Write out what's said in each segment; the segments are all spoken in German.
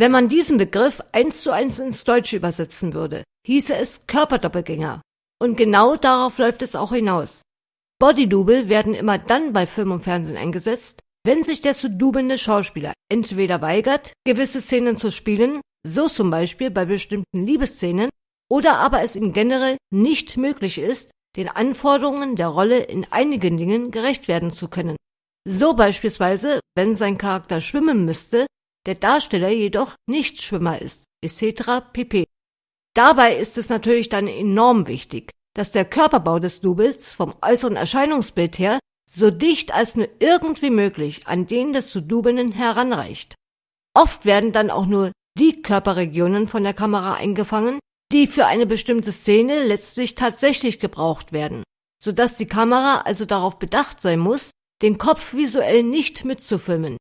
Wenn man diesen Begriff eins zu eins ins Deutsche übersetzen würde, hieße es Körperdoppelgänger. Und genau darauf läuft es auch hinaus. Bodydouble werden immer dann bei Film und Fernsehen eingesetzt, wenn sich der zu dubelnde Schauspieler entweder weigert, gewisse Szenen zu spielen, so zum Beispiel bei bestimmten Liebesszenen, oder aber es ihm generell nicht möglich ist, den Anforderungen der Rolle in einigen Dingen gerecht werden zu können. So beispielsweise, wenn sein Charakter schwimmen müsste, der Darsteller jedoch nicht Schwimmer ist, etc. pp. Dabei ist es natürlich dann enorm wichtig, dass der Körperbau des Doubles vom äußeren Erscheinungsbild her so dicht als nur irgendwie möglich an den des zu Dubelnden heranreicht. Oft werden dann auch nur die Körperregionen von der Kamera eingefangen, die für eine bestimmte Szene letztlich tatsächlich gebraucht werden, so dass die Kamera also darauf bedacht sein muss, den Kopf visuell nicht mitzufilmen.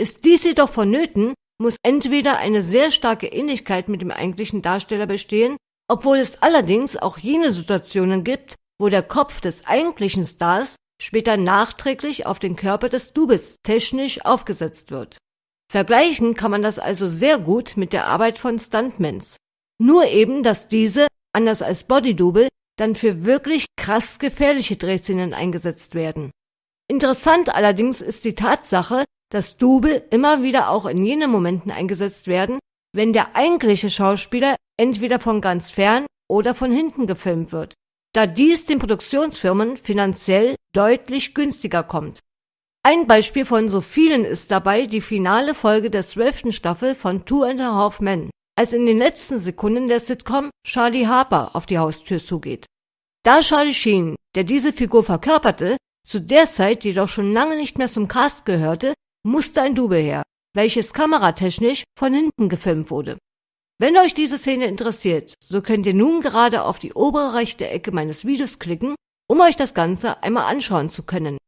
Ist dies jedoch vonnöten, muss entweder eine sehr starke Ähnlichkeit mit dem eigentlichen Darsteller bestehen, obwohl es allerdings auch jene Situationen gibt, wo der Kopf des eigentlichen Stars später nachträglich auf den Körper des Doubles technisch aufgesetzt wird. Vergleichen kann man das also sehr gut mit der Arbeit von Stuntmans. Nur eben, dass diese, anders als Bodydouble, dann für wirklich krass gefährliche Drehszenen eingesetzt werden. Interessant allerdings ist die Tatsache, dass Double immer wieder auch in jenen Momenten eingesetzt werden, wenn der eigentliche Schauspieler entweder von ganz fern oder von hinten gefilmt wird, da dies den Produktionsfirmen finanziell deutlich günstiger kommt. Ein Beispiel von so vielen ist dabei die finale Folge der zwölften Staffel von Two and a Half Men, als in den letzten Sekunden der Sitcom Charlie Harper auf die Haustür zugeht. Da Charlie Sheen, der diese Figur verkörperte, zu der Zeit jedoch schon lange nicht mehr zum Cast gehörte, musste ein Double her, welches kameratechnisch von hinten gefilmt wurde. Wenn euch diese Szene interessiert, so könnt ihr nun gerade auf die obere rechte Ecke meines Videos klicken, um euch das Ganze einmal anschauen zu können.